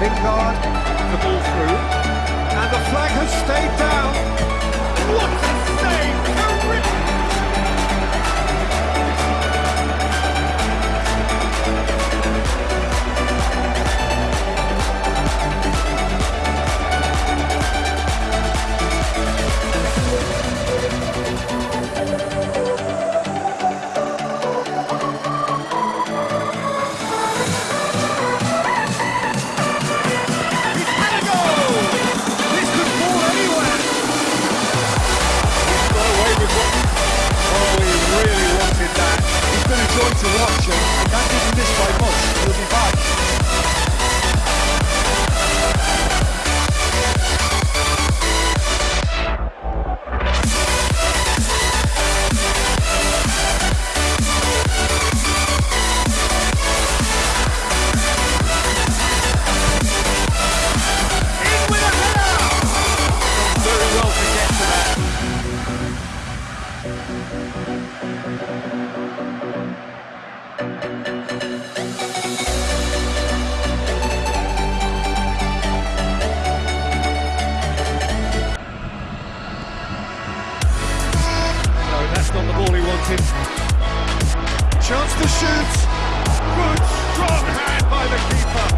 Lingard, the ball through, and the flag has stayed down. What? Ball he wanted. Chance to shoot. Good, strong hand by the keeper.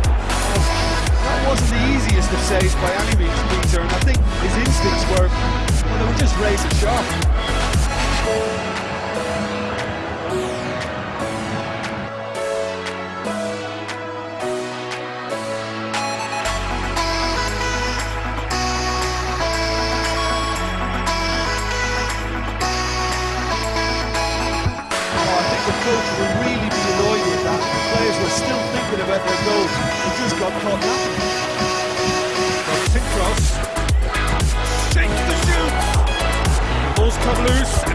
That wasn't the easiest of saves by any means, Peter, and I think his instincts were, well, they were just razor sharp. Coach will really be annoyed with that. The players were still thinking about their goal. They just got caught napping. Cross. Shakes the shoot. Ball's come loose.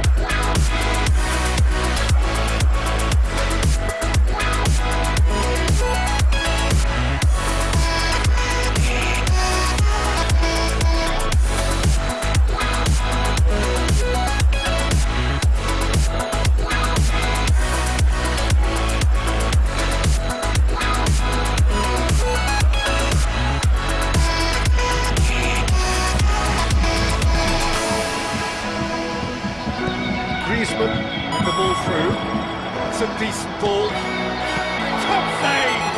Griezmann the ball through. It's a decent ball. Top save!